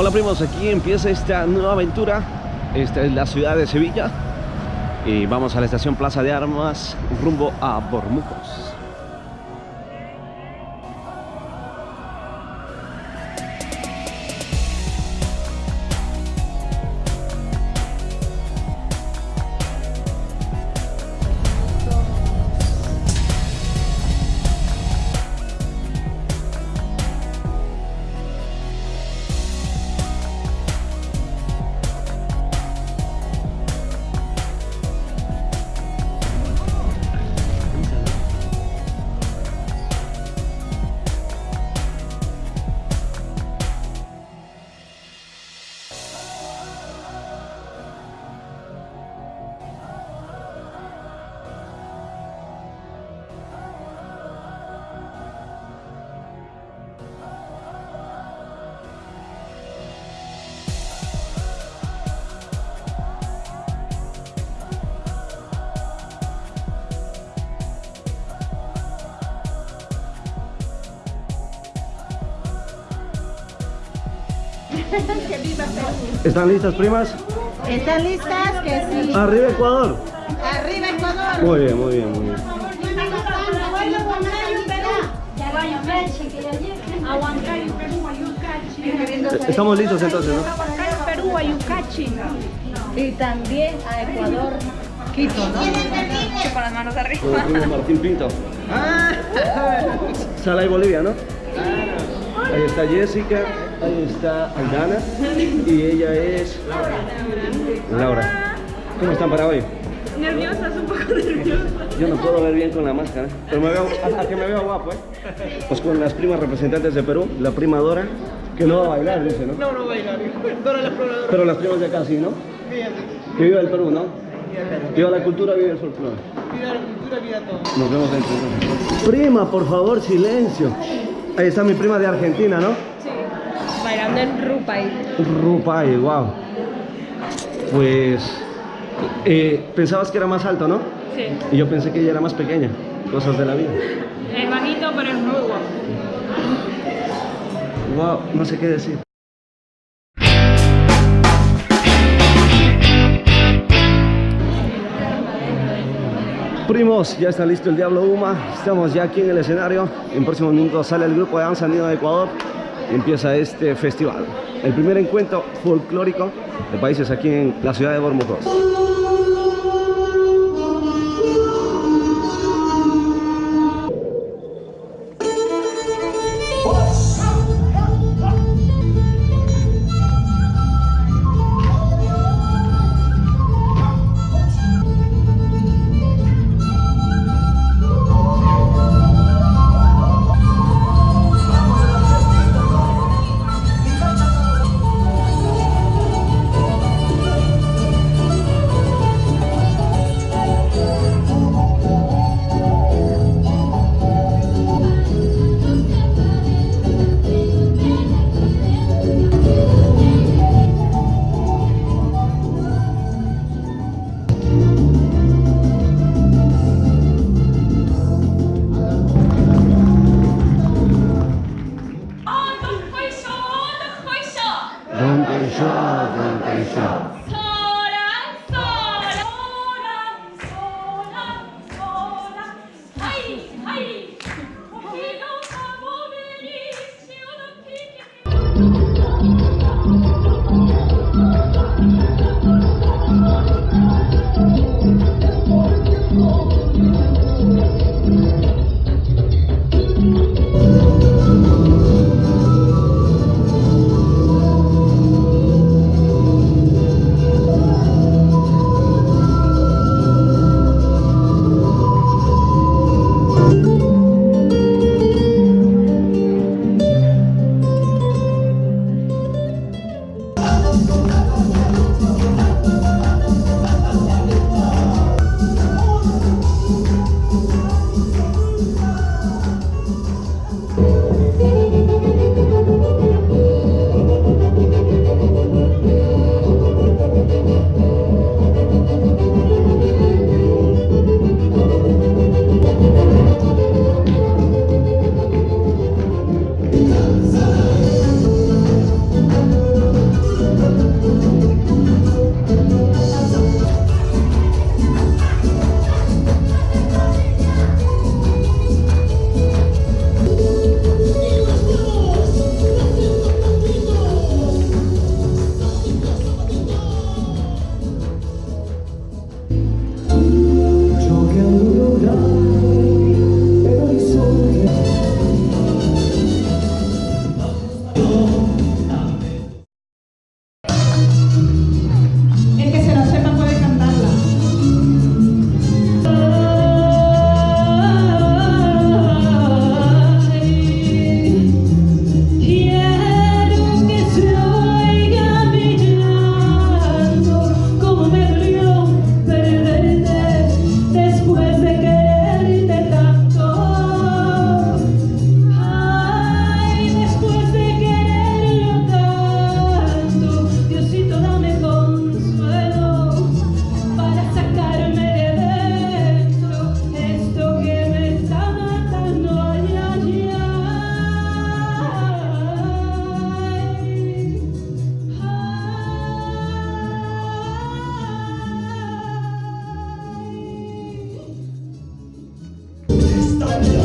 Hola primos, aquí empieza esta nueva aventura. Esta es la ciudad de Sevilla y vamos a la estación Plaza de Armas rumbo a ¿Están listas, primas? ¿Están listas? Que sí. Arriba Ecuador. Arriba Ecuador. Muy bien, muy bien, muy bien. Estamos listos entonces, ¿no? Perú, Ayucachi. Y también a Ecuador, Quito, ¿no? Con las manos arriba. Martín Pinto. Sala de Bolivia, ¿no? Ahí está Jessica, ahí está Aldana y ella es Laura. ¿Cómo están para hoy? Nerviosas, un poco nerviosas. Yo no puedo ver bien con la máscara, pero me veo, a, a que me veo guapo, ¿eh? Pues con las primas representantes de Perú, la prima Dora, que no va a bailar, dice, ¿no? No, no bailar. Dora la exploradora. Pero las primas de acá sí, ¿no? Fíjate. Que viva el Perú, ¿no? Viva la cultura, viva el folclore. Vida la cultura, vida todo. Nos vemos dentro. Prima, por favor, silencio. Ahí está mi prima de Argentina, ¿no? Bailando en Rupay. Rupay, wow. Pues eh, pensabas que era más alto, ¿no? Sí. Y yo pensé que ella era más pequeña. Cosas de la vida. Es bajito, pero es muy guapo. Wow, no sé qué decir. Primos, ya está listo el Diablo Uma. Estamos ya aquí en el escenario. En próximos minutos sale el grupo de danza andino de Ecuador empieza este festival. El primer encuentro folclórico de países aquí en la ciudad de Bormujos. no.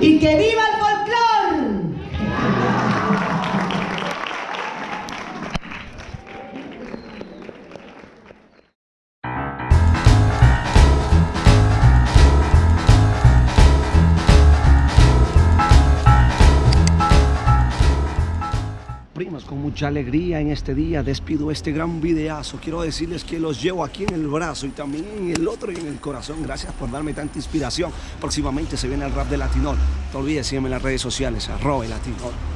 ¡Y que viva Primos, con mucha alegría en este día despido este gran videazo. Quiero decirles que los llevo aquí en el brazo y también en el otro y en el corazón. Gracias por darme tanta inspiración. Próximamente se viene el rap de Latinol. No olvides, sígueme en las redes sociales, arroba Latinol.